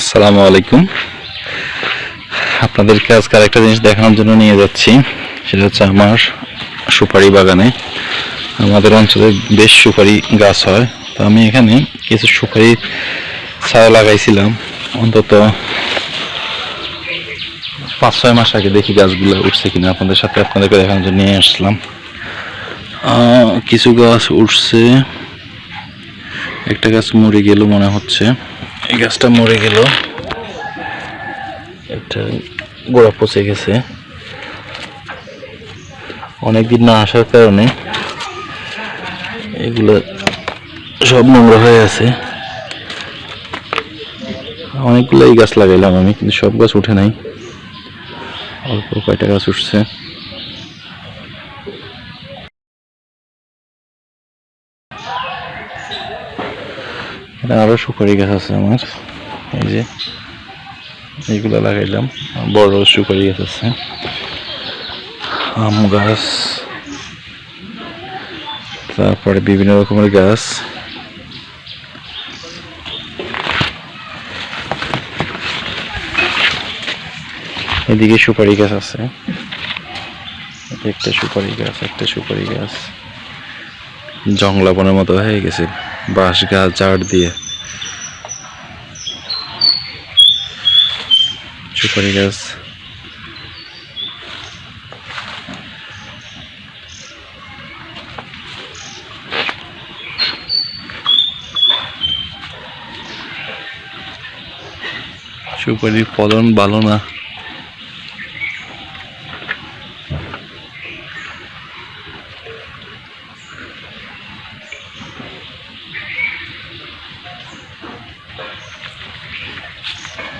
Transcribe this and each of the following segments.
আসসালামু আলাইকুম। আপনাদেরকে আজকে আরেকটা জিনিস দেখানোর জন্য নিয়ে যাচ্ছি। সেটা হচ্ছে আমার সুপারি বাগানে। আমাদের অঞ্চলে বেশ সুপারি গাছ হয়। তো আমি এখানে কিছু সুপারি ছায়া লাগাইছিলাম। অন্তত পাঁচ ছয় মাস আগে দেখি গাছগুলো উঠছে কিনা। আপনাদের সাথে আপনাদেরকে দেখানোর জন্য নিয়ে আসলাম। কিছু গাছ উঠছে। একটা গাছ মরে গেল মনে হচ্ছে। এই গাছটা মরে গেল। একটা গোড়া পচে গেছে। অনেকদিন না আসার কারণে এগুলো সব নোংরা হয়ে আছে। অনেকগুলো এই গাছ লাগাইলাম আমি, কিন্তু সব গাছ উঠে নাই। অল্প কয়টা গাছ উঠছে। এখানে আরও সুপারি গাছ আছে আমার। এই যে, এইগুলো লাগাইলাম। বড় সুপারি গাছ আছে। আম গাছ। তারপরে বিভিন্ন রকমের গাছ। এদিকে সুপারি গাছ আছে। একটা সুপারি গাছ, একটা সুপারি গাছ। জংলাবনের মতো হয়ে গেছে। বাঁশ গাছ ঝাড় দিয়ে। সুপারি গাছ। সুপারির ফলন ভালো না।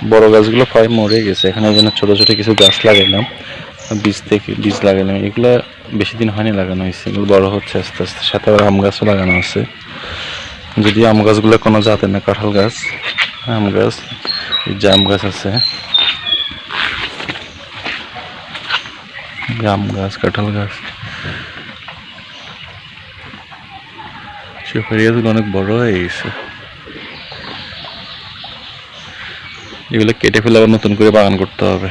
বড় গাছগুলো প্রায় মরে গেছে। এখানে জন্য ছোটো ছোটো কিছু গাছ লাগাইলাম। বীজ থেকে বীজ লাগাইলাম। এগুলো বেশি দিন হয়নি লাগানো হয়েছে। এগুলো বড় হচ্ছে আস্তে আস্তে। সাথে আবার আম গাছও লাগানো আছে। যদি আম গাছগুলো কোনো জাতে না, কাঁঠাল গাছ, আম গাছ জাম গাছ আছে। জাম গাছ, কাঁঠাল গাছ। সুপারি গাছগুলো অনেক বড় হয়ে গেছে। এগুলো কেটে ফেলে আবার নতুন করে বাগান করতে হবে।